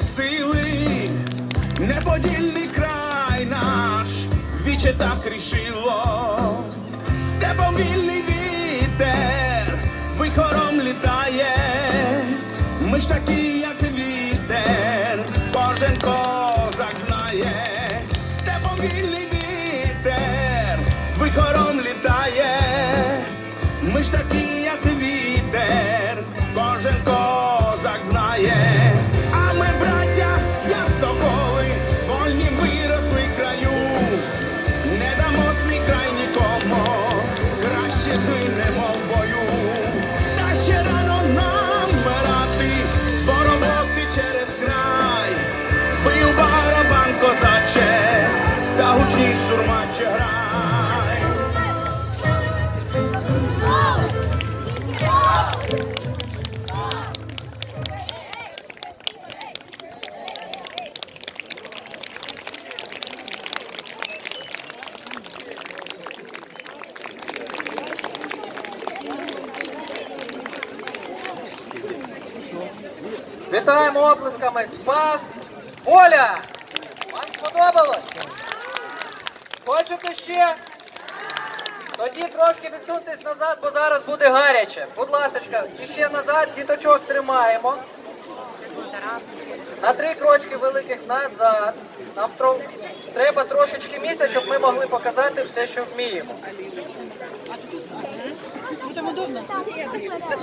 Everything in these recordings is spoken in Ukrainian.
сили, неподільний край наш, віче так рішило, степом вільний вітер, вихором літає, ми ж такі, як вітер, кожен козак знає, степом вільний вітер, вихором літає, ми ж такі, як вітер, кожен козак знає, sizinle mal bayum Вітаємо оплесками Спас Оля! Вам сподобалось? Хочете ще? Тоді трошки відсуньтесь назад, бо зараз буде гаряче. Будь ласочка, і ще назад, діточок тримаємо. На три крочки великих назад. Нам треба трошечки місця, щоб ми могли показати все, що вміємо.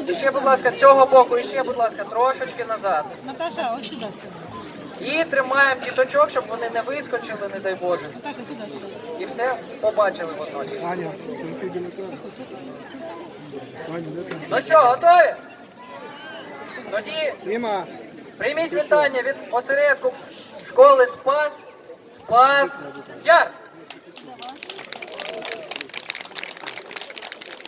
І ще, будь ласка, з цього боку, і ще, будь ласка, трошечки назад. Наташа, ось сюди. І тримаємо діточок, щоб вони не вискочили, не дай Боже. Наташа, сюди, сюди. І все побачили водночас. Аня. Ну що, готові? Тоді прийміть вітання від осередку школи Спас. Спас Яр.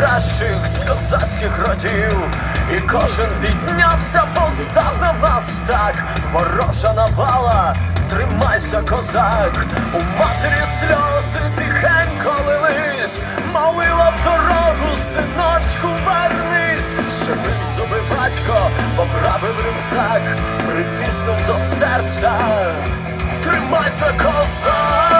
покликала кращих з козацьких родів, і кожен піднявся, постав на нас так, ворожа навала, тримайся, козак, у матері сльози тихенько лились, молила в дорогу, синочку, вернись, щемив зуби батько, поправив рюкзак, притиснув до серця. Тримайся, козак!